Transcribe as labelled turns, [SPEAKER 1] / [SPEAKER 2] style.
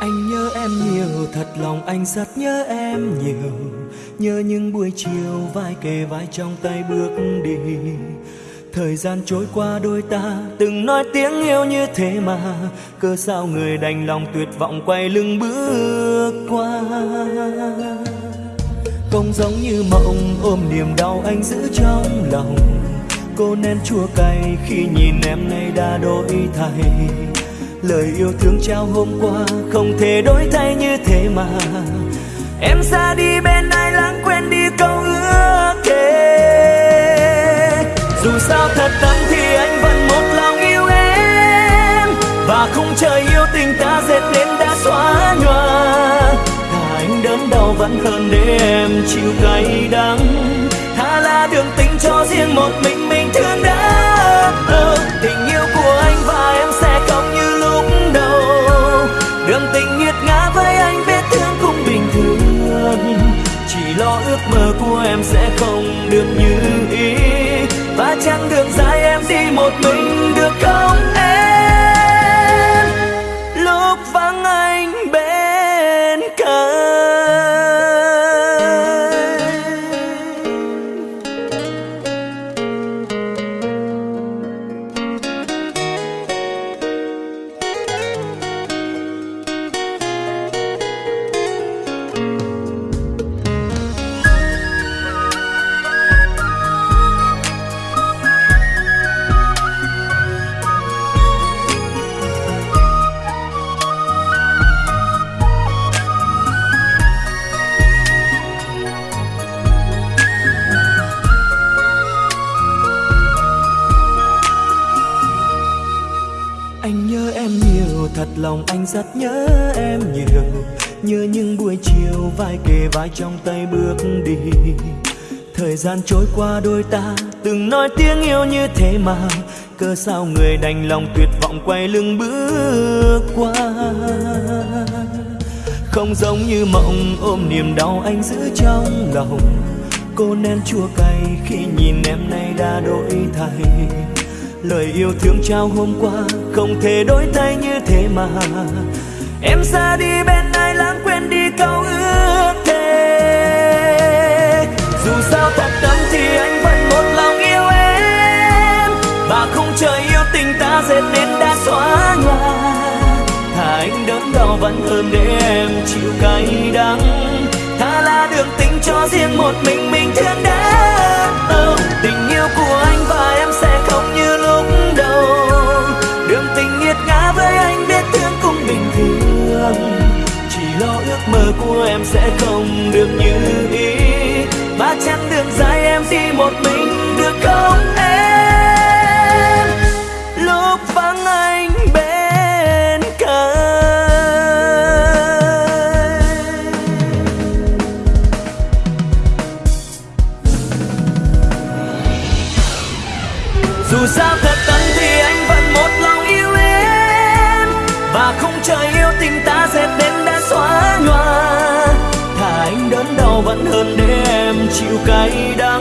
[SPEAKER 1] anh nhớ em nhiều, thật lòng anh rất nhớ em nhiều. Nhớ những buổi chiều vai kề vai trong tay bước đi. Thời gian trôi qua đôi ta từng nói tiếng yêu như thế mà. Cơ sao người đành lòng tuyệt vọng quay lưng bước qua? Không giống như mộng, ôm niềm đau anh giữ trong lòng. Cô nên chua cay khi nhìn em nay đã đổi thay. Lời yêu thương trao hôm qua không thể đổi thay như thế mà. Em xa đi bên ai lãng quên đi câu ước thề Dù sao thật tâm thì anh vẫn một lòng yêu em. Và không chờ yêu tình ta dệt nên đã xóa nhòa. Cả anh đớn đau vẫn hơn để em, chịu cay đắng. Ước mơ của em sẽ không được như ý. Và chẳng đường dài em đi một mình được không? Lòng anh rất nhớ em nhiều Nhớ những buổi chiều vai kề vai trong tay bước đi. Thời gian trôi qua đôi ta từng nói tiếng yêu như thế mà Cơ sao người đành lòng tuyệt vọng quay lưng bước qua. Không giống như mộng ôm niềm đau anh giữ trong lòng, Cô nên chua cay khi nhìn em nay đã đổi thay. Lời yêu thương trao hôm qua không thể đổi thay như thế mà. Em xa đi bên ai lãng quên đi câu ước thề Dù sao thật tâm thì anh vẫn một lòng yêu em. Và không chờ yêu tình ta dệt nên đã xóa nhòa. Thà anh đớn đau vẫn hơn để em chịu cay đắng. Thà là đường tình cho riêng một mình mình thương đã oh, em sẽ không được như ý. Và chặng đường dài em đi một mình được không em? Lúc vắng anh bên cạnh Dù sao thật tâm thì anh vẫn một lòng yêu em. Và không chờ yêu tình ta sẽ đến đã xóa nhòa vẫn hơn để em chịu cay đắng